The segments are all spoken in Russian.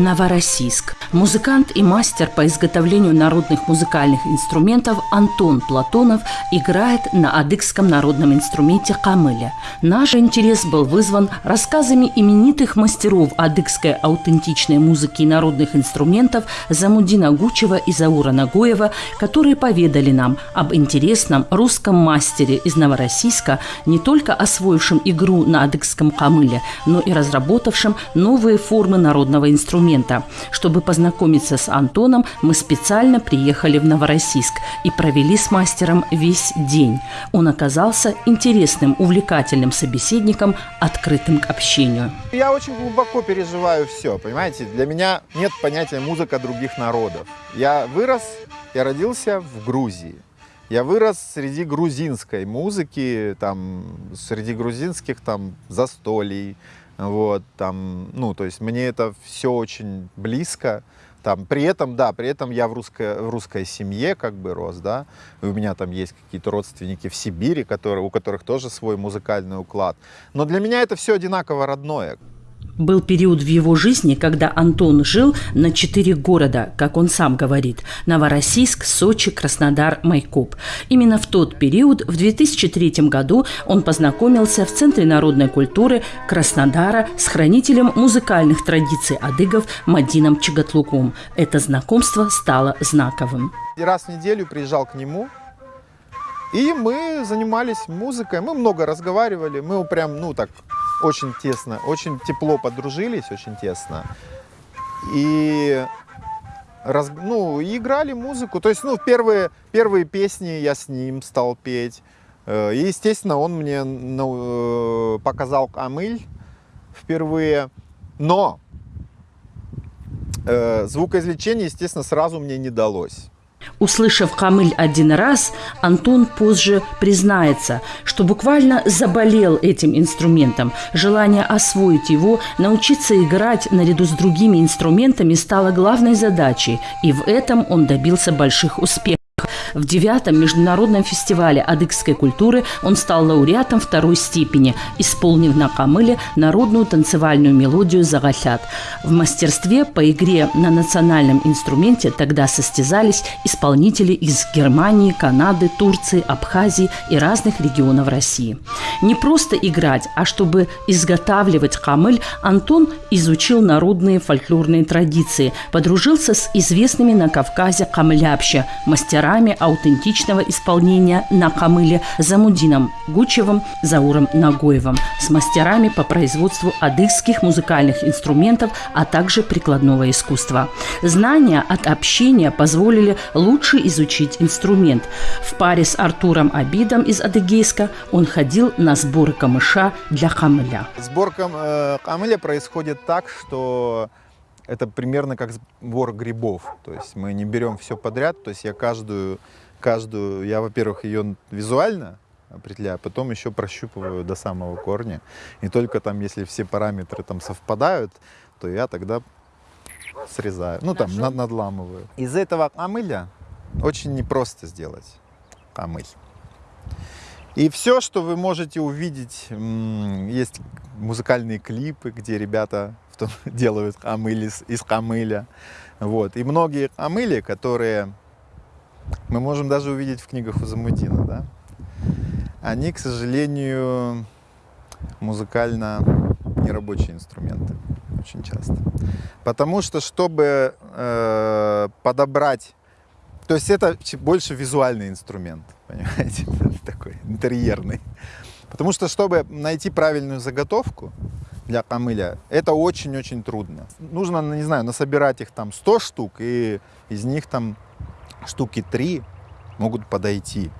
Новороссийск. Музыкант и мастер по изготовлению народных музыкальных инструментов Антон Платонов играет на адыгском народном инструменте камыля. Наш интерес был вызван рассказами именитых мастеров адыгской аутентичной музыки и народных инструментов Замудина Гучева и Заура Нагоева, которые поведали нам об интересном русском мастере из Новороссийска, не только освоившем игру на адыгском камыле, но и разработавшем новые формы народного инструмента. Чтобы познакомиться с Антоном, мы специально приехали в Новороссийск и провели с мастером весь день. Он оказался интересным, увлекательным собеседником, открытым к общению. Я очень глубоко переживаю все, понимаете? Для меня нет понятия музыка других народов. Я вырос, я родился в Грузии. Я вырос среди грузинской музыки, там, среди грузинских там застолий, вот, там, ну, то есть мне это все очень близко. Там, при этом, да, при этом я в русской, в русской семье как бы рос, да, и у меня там есть какие-то родственники в Сибири, которые, у которых тоже свой музыкальный уклад. Но для меня это все одинаково родное. Был период в его жизни, когда Антон жил на четыре города, как он сам говорит – Новороссийск, Сочи, Краснодар, Майкоп. Именно в тот период, в 2003 году, он познакомился в Центре народной культуры Краснодара с хранителем музыкальных традиций адыгов Мадином Чагатлуком. Это знакомство стало знаковым. Раз в неделю приезжал к нему, и мы занимались музыкой, мы много разговаривали, мы прям, ну так, очень тесно, очень тепло подружились, очень тесно. И раз, ну, играли музыку. То есть, ну, первые, первые песни я с ним стал петь. Э, и, естественно, он мне ну, показал камыль впервые. Но э, звукоизвлечение, естественно, сразу мне не далось. Услышав камыль один раз, Антон позже признается, что буквально заболел этим инструментом. Желание освоить его, научиться играть наряду с другими инструментами стало главной задачей, и в этом он добился больших успехов. В девятом международном фестивале адыгской культуры он стал лауреатом второй степени, исполнив на камыле народную танцевальную мелодию «Загахят». В мастерстве по игре на национальном инструменте тогда состязались исполнители из Германии, Канады, Турции, Абхазии и разных регионов России. Не просто играть, а чтобы изготавливать камыль, Антон изучил народные фольклорные традиции, подружился с известными на Кавказе камлябща, мастерами аутентичного исполнения на камыле Замудином Гучевым, Зауром Нагоевым, с мастерами по производству адыгских музыкальных инструментов, а также прикладного искусства. Знания от общения позволили лучше изучить инструмент. В паре с Артуром Абидом из Адыгейска он ходил на сборы камыша для камыля. Сборка э, камыля происходит так, что это примерно как сбор грибов. То есть мы не берем все подряд. То есть я каждую, каждую я, во-первых, ее визуально определяю, а потом еще прощупываю до самого корня. И только там, если все параметры там совпадают, то я тогда срезаю, ну там над, надламываю. Из этого камыля очень непросто сделать камыль. И все, что вы можете увидеть, есть музыкальные клипы, где ребята что делают камыли из камыля. Вот. И многие камыли, которые мы можем даже увидеть в книгах у Замудина, да, они, к сожалению, музыкально нерабочие инструменты очень часто. Потому что, чтобы э, подобрать... То есть это больше визуальный инструмент, понимаете, такой интерьерный. Потому что, чтобы найти правильную заготовку, для камыля, это очень-очень трудно. Нужно, не знаю, насобирать их там 100 штук, и из них там штуки 3 могут подойти.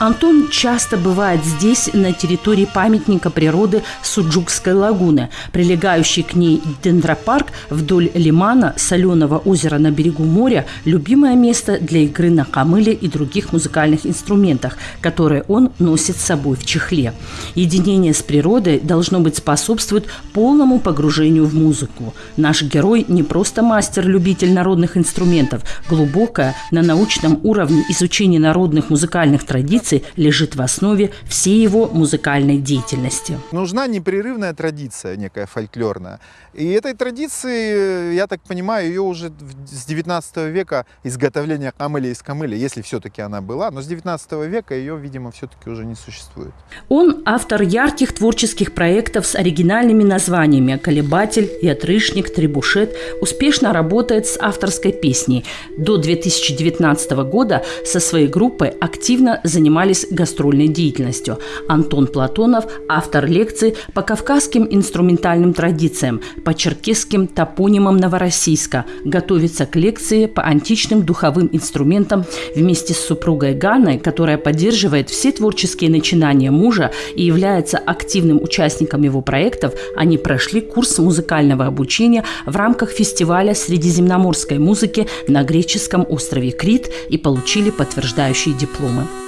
Антон часто бывает здесь, на территории памятника природы Суджукской лагуны. Прилегающий к ней дендропарк вдоль лимана соленого озера на берегу моря – любимое место для игры на камыле и других музыкальных инструментах, которые он носит с собой в чехле. Единение с природой должно быть способствует полному погружению в музыку. Наш герой не просто мастер-любитель народных инструментов, глубокое на научном уровне изучение народных музыкальных традиций лежит в основе всей его музыкальной деятельности. Нужна непрерывная традиция некая фольклорная. И этой традиции, я так понимаю, ее уже с 19 века изготовления камыля из камыля, если все-таки она была, но с 19 века ее, видимо, все-таки уже не существует. Он автор ярких творческих проектов с оригинальными названиями «Колебатель» и «Отрышник», «Требушет», успешно работает с авторской песней. До 2019 года со своей группой активно занимались гастрольной деятельностью. Антон Платонов – автор лекций по кавказским инструментальным традициям, по черкесским топонимам Новороссийска, готовится к лекции по античным духовым инструментам вместе с супругой Ганной, которая поддерживает все творческие начинания мужа и является активным участником его проектов, они прошли курс музыкального обучения в рамках фестиваля средиземноморской музыки на греческом острове Крит и получили подтверждающие дипломы.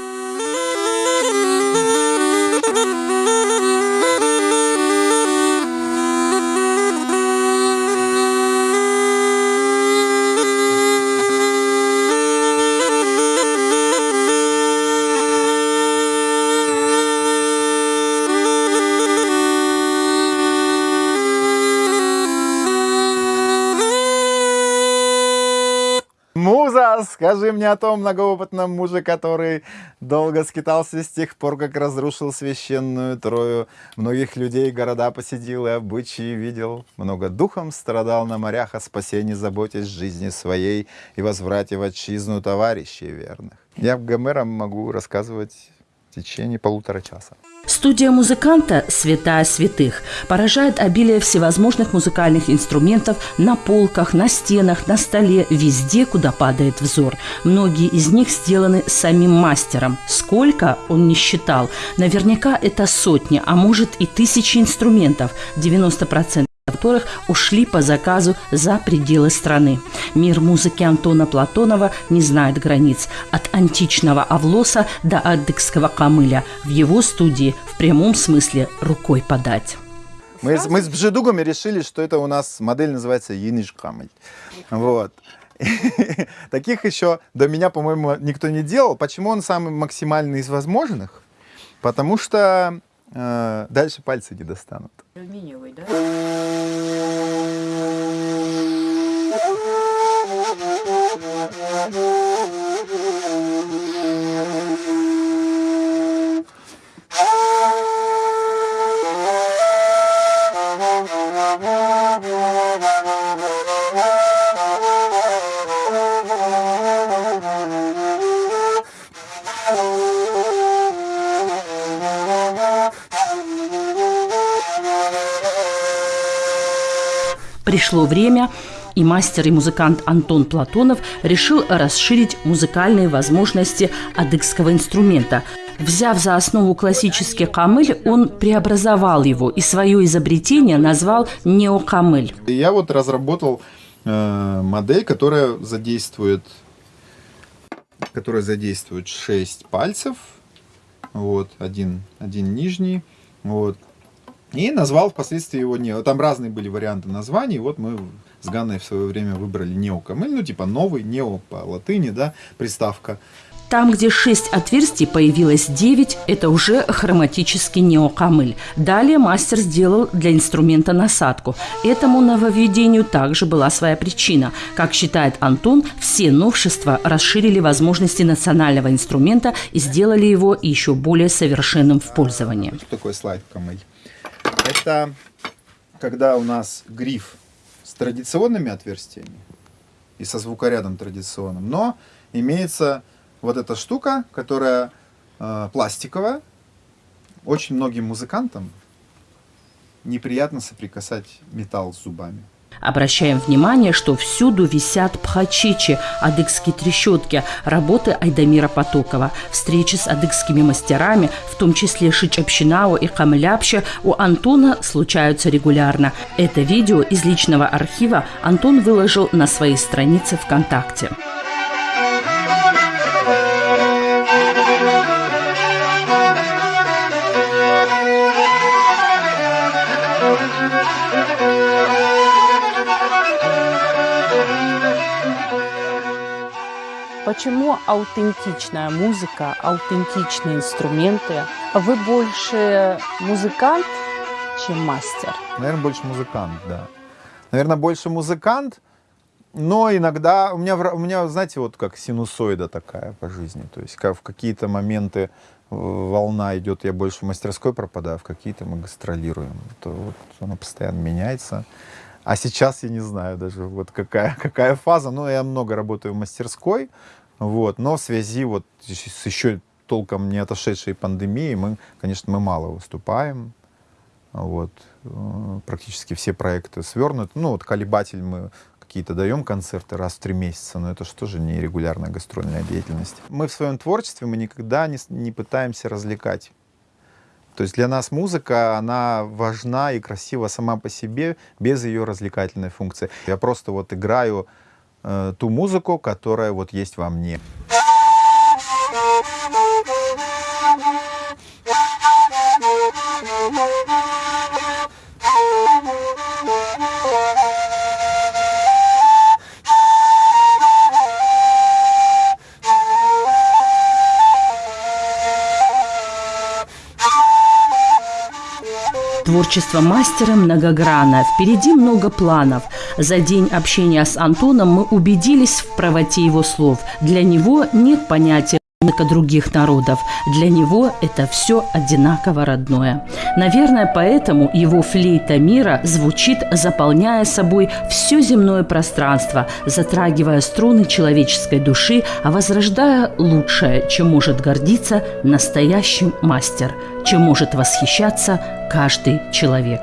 Муза, скажи мне о том многоопытном муже, который долго скитался с тех пор, как разрушил священную Трою. Многих людей города посетил и обычаи видел. Много духом страдал на морях, о спасении заботясь жизни своей и возврате в отчизну товарищей верных. Я Гомером могу рассказывать в течение полутора часа. Студия музыканта «Святая святых» поражает обилие всевозможных музыкальных инструментов на полках, на стенах, на столе, везде, куда падает взор. Многие из них сделаны самим мастером. Сколько, он не считал. Наверняка это сотни, а может и тысячи инструментов. 90% которых ушли по заказу за пределы страны. Мир музыки Антона Платонова не знает границ. От античного Авлоса до адыгского камыля. В его студии в прямом смысле рукой подать. Мы, мы с Бжедугами решили, что это у нас модель называется Yiниsh камыль. Вот. Таких еще до меня, по-моему, никто не делал. Почему он самый максимальный из возможных? Потому что э, дальше пальцы не достанут. Алюминиевый, да? Пришло время, и мастер и музыкант Антон Платонов решил расширить музыкальные возможности адыгского инструмента. Взяв за основу классический камыль, он преобразовал его и свое изобретение назвал неокамыль. Я вот разработал э, модель, которая задействует, которая задействует 6 пальцев, вот, один, один нижний, вот, и назвал впоследствии его нео. Там разные были варианты названий. Вот мы с Ганной в свое время выбрали неокамыль, ну типа новый, нео по латыни, да, приставка. Там, где шесть отверстий, появилось девять, это уже хроматический неокамыль. Далее мастер сделал для инструмента насадку. Этому нововведению также была своя причина. Как считает Антон, все новшества расширили возможности национального инструмента и сделали его еще более совершенным в пользовании. Что такое слайд камыль? Это когда у нас гриф с традиционными отверстиями и со звукорядом традиционным, но имеется вот эта штука, которая э, пластиковая. Очень многим музыкантам неприятно соприкасать металл с зубами. Обращаем внимание, что всюду висят пхачичи, адыгские трещотки, работы Айдамира Потокова. Встречи с адыгскими мастерами, в том числе Шичапщинао и Камляпща, у Антона случаются регулярно. Это видео из личного архива Антон выложил на своей странице ВКонтакте. Почему аутентичная музыка, аутентичные инструменты? Вы больше музыкант, чем мастер? Наверное, больше музыкант, да. Наверное, больше музыкант, но иногда у меня, у меня, знаете, вот как синусоида такая по жизни. То есть как в какие-то моменты э, волна идет, я больше в мастерской пропадаю, в какие-то мы гастролируем. То вот она постоянно меняется. А сейчас я не знаю даже, вот какая, какая фаза. Ну, я много работаю в мастерской, вот, но в связи вот с еще толком не отошедшей пандемией, мы, конечно, мы мало выступаем. Вот, э, практически все проекты свернуты. Ну, вот «Колебатель» мы какие-то даем концерты раз в три месяца, но это же тоже не регулярная гастрольная деятельность. Мы в своем творчестве, мы никогда не, не пытаемся развлекать. То есть для нас музыка, она важна и красива сама по себе, без ее развлекательной функции. Я просто вот играю э, ту музыку, которая вот есть во мне. Творчество мастера многогранно, впереди много планов. За день общения с Антоном мы убедились в правоте его слов. Для него нет понятия других народов. Для него это все одинаково родное. Наверное, поэтому его флейта мира звучит, заполняя собой все земное пространство, затрагивая струны человеческой души, а возрождая лучшее, чем может гордиться настоящий мастер, чем может восхищаться каждый человек.